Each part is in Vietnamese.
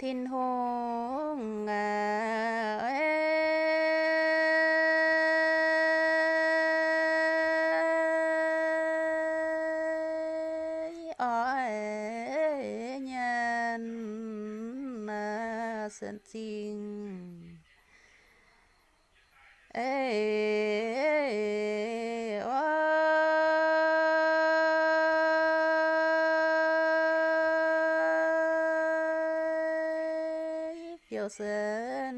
thiên hùng chiều sơn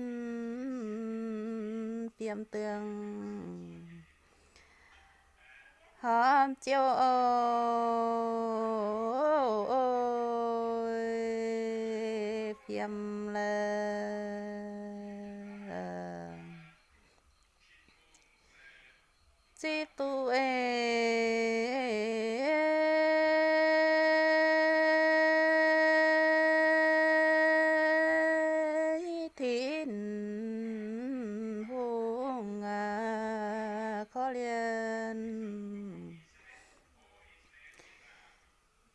tiêm tương hôm chiều ôi phiêm lên chỉ tu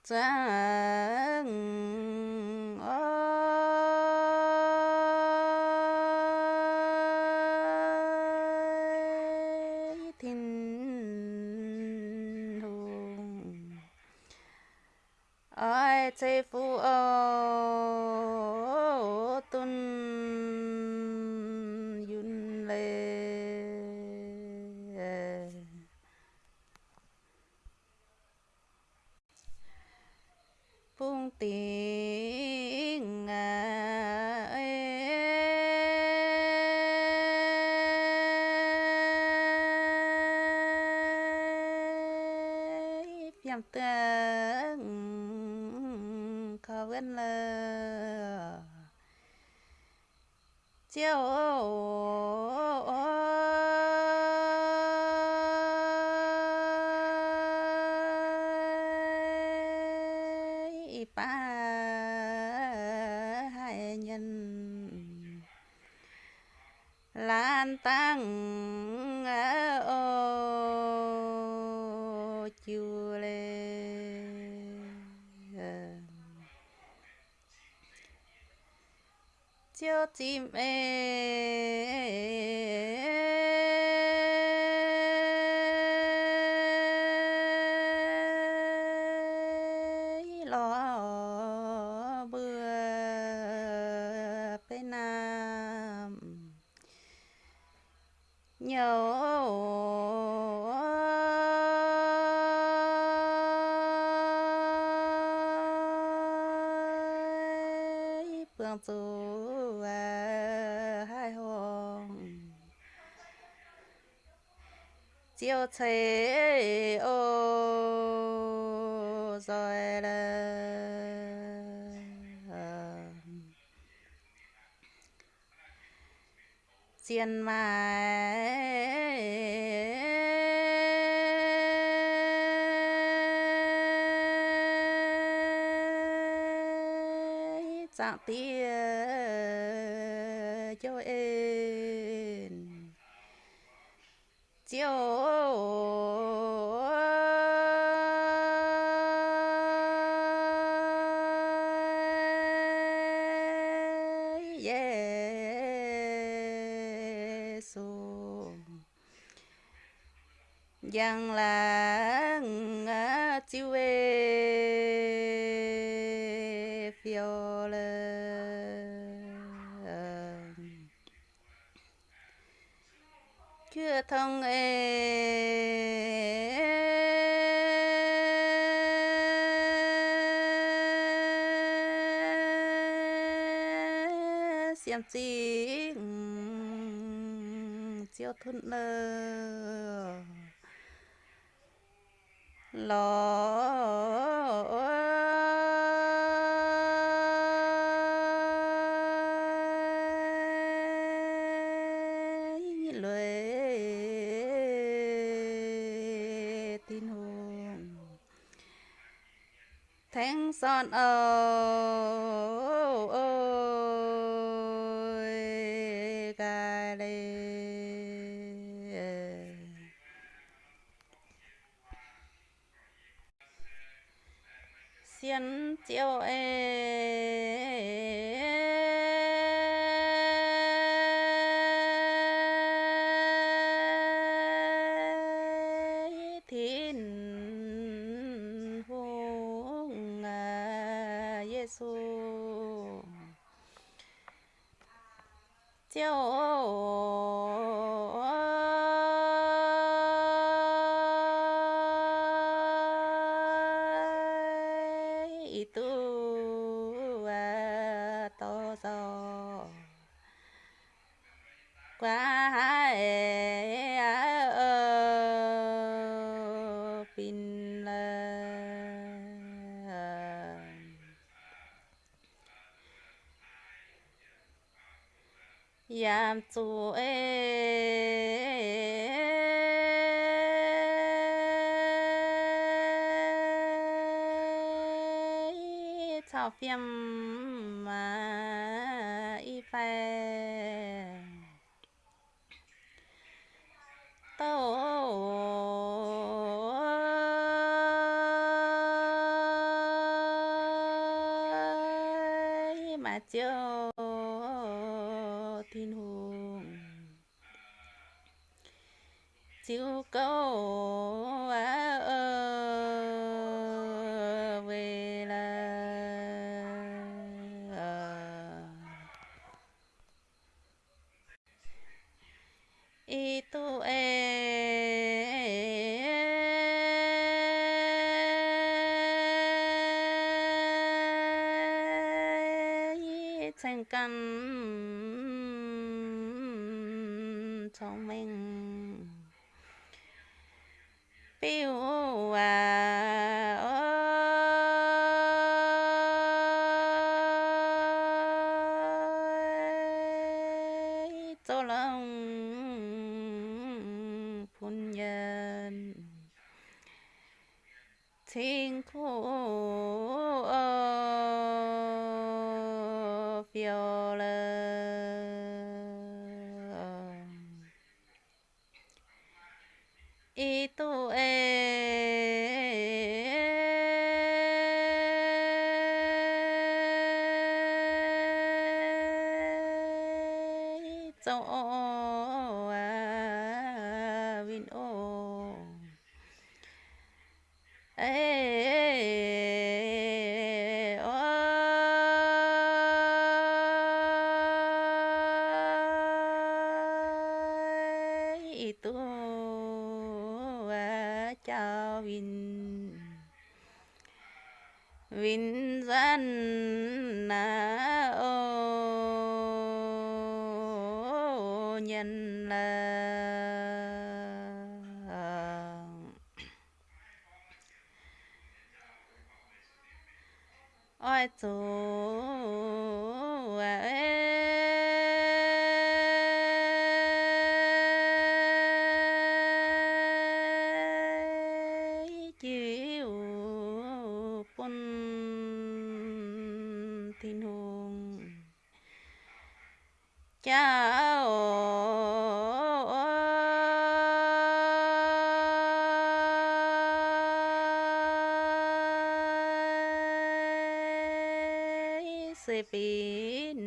chẳng ơi thiên hùng. Ai chế phu chiều ba chiều chim ê lo bừa bên nam nhớ phương tu chiều thế ô rồi là chiên mai dạng tia cho em chiều Giêsu dân là chiêu ê phiêu lơ. Chưa thông ê xem chi? Chiêu thun lơ lo lệ. Tin hồn. Son ơi thiên chiêu ê thiên hùng à Giêsu chiêu itu à, to so qua pin ờ. yam tu e chào phim mà y phai tôi mà chiều thiên hùng chiều câu itu e thành căn thông minh biểu à ơi cho lòng phu nhân thiên khu phiêu lơ itu e cho à tu itu vin vin dân na ô nhân là ôi chú chào sẽ pin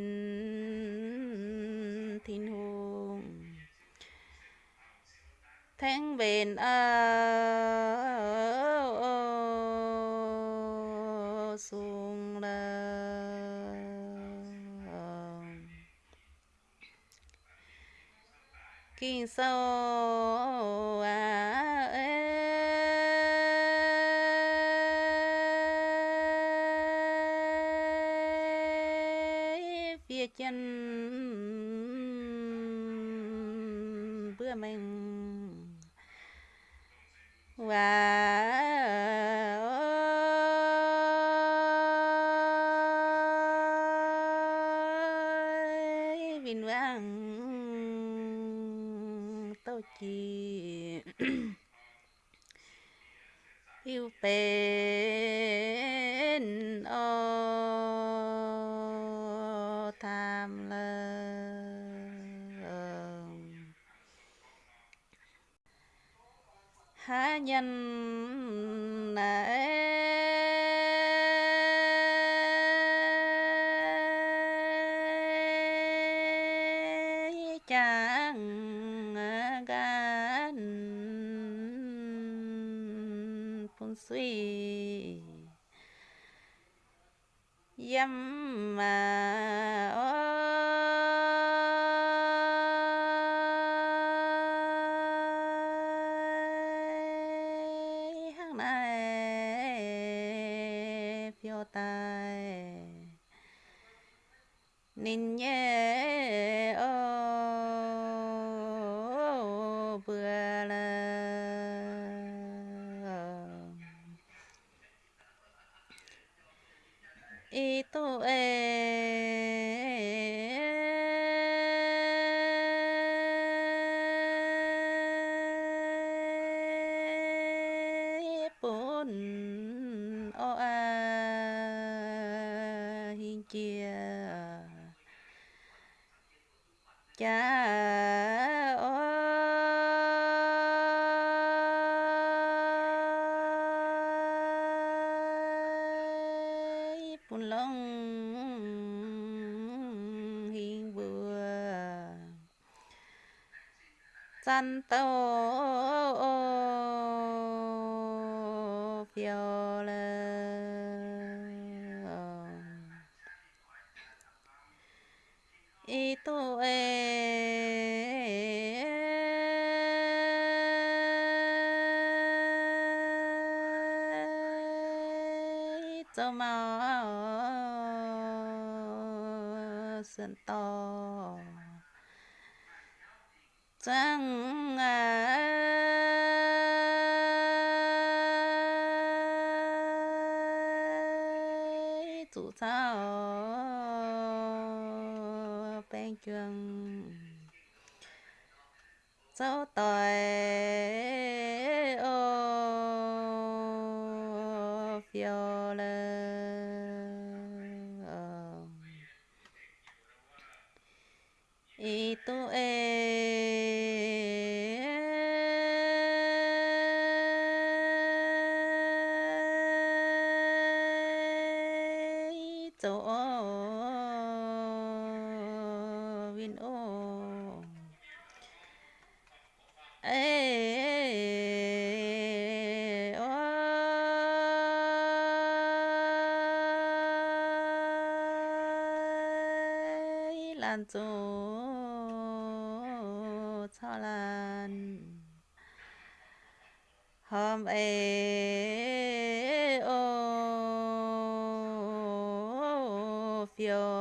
thiên hùng. Tháng bền ơi. Kinh sâu à ê, phía chân bữa mình. Và vinh vang há nhân nãy chẳng gan phun suy. Dâm mà itu e bún ô a hin chia cha phun lông hin vừa. Chăn tô phiêu lơ. Itu e dân to. Chẳng ai chủ sao bên trường. Cháu tội itu e lan chỗ cho lan. Hôm ấy ô phiêu